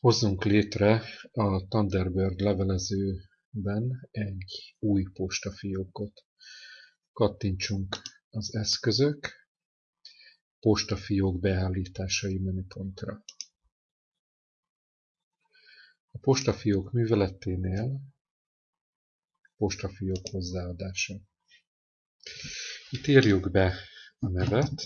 Hozzunk létre a Thunderbird levelezőben egy új postafiókot. Kattintsunk az eszközök, postafiók beállításai menüpontra. A postafiók műveleténél postafiók hozzáadása. Itt írjuk be a nevet,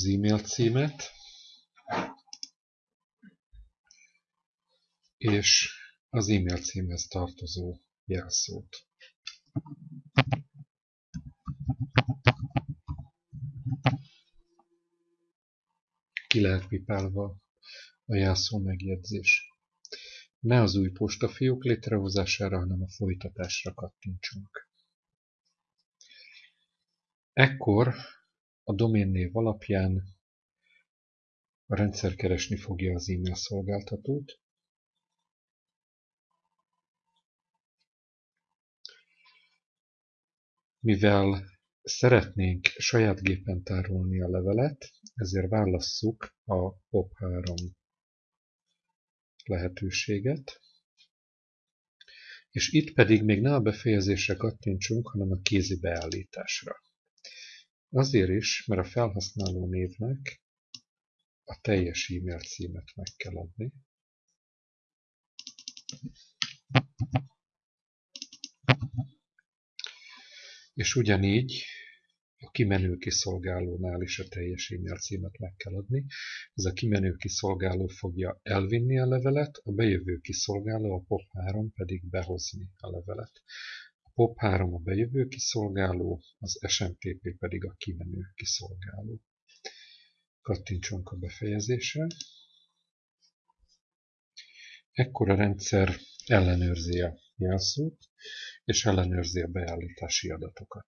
az e-mail címet, és az e-mail címhez tartozó jelszót. Ki lehet pipálva a jelszó megjegyzés. Ne az új postafiók létrehozására, hanem a folytatásra kattintsunk. Ekkor a doménnév alapján a rendszer keresni fogja az e-mail szolgáltatót, Mivel szeretnénk saját gépen tárolni a levelet, ezért válasszuk a POP3 lehetőséget. És itt pedig még ne a befejezésre kattintsunk, hanem a kézi beállításra. Azért is, mert a felhasználó névnek a teljes e-mail címet meg kell adni. És ugyanígy a kimenő kiszolgálónál is a teljes e-mail címet meg kell adni. Ez a kimenő kiszolgáló fogja elvinni a levelet, a bejövő kiszolgáló, a POP3 pedig behozni a levelet. POP3 a bejövő kiszolgáló, az SMTP pedig a kimenő kiszolgáló. Kattintsunk a befejezésre. Ekkor a rendszer ellenőrzi a jelszót, és ellenőrzi a beállítási adatokat.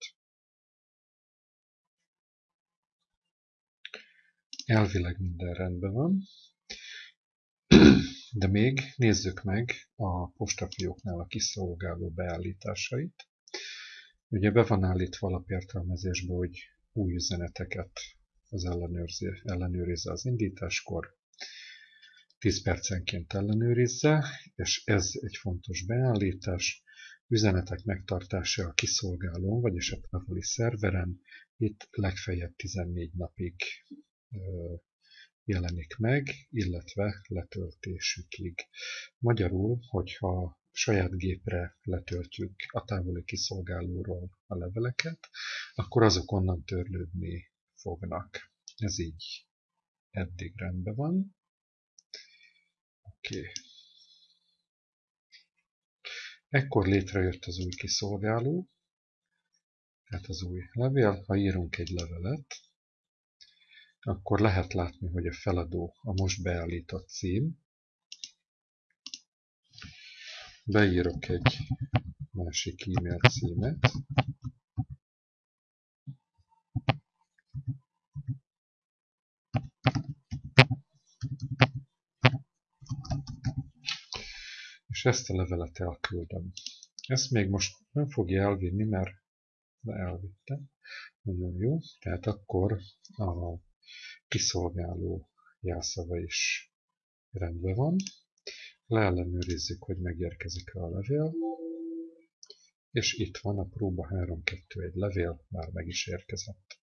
Elvileg minden rendben van, de még nézzük meg a postafióknál a kiszolgáló beállításait. Ugye be van állítva alapértelmezésbe, hogy új üzeneteket az ellenőrzi, ellenőrizze az indításkor, 10 percenként ellenőrizze, és ez egy fontos beállítás, üzenetek megtartása a kiszolgálón, vagyis a távoli szerveren, itt legfeljebb 14 napig jelenik meg, illetve letöltésükig. Magyarul, hogyha saját gépre letöltjük a távoli kiszolgálóról a leveleket, akkor azok onnan törlődni fognak. Ez így eddig rendben van. Oké. Okay. Ekkor létrejött az új kiszolgáló, tehát az új levél. Ha írunk egy levelet, akkor lehet látni, hogy a feladó a most beállított cím. Beírok egy másik e-mail címet. És ezt a levelet elküldöm. Ezt még most nem fogja elvinni, mert elvitte. Nagyon jó. Tehát akkor a kiszolgáló jelszava is rendben van. Leellenőrizzük, hogy megérkezik-e a levél. És itt van a próba 3.2.1 levél, már meg is érkezett.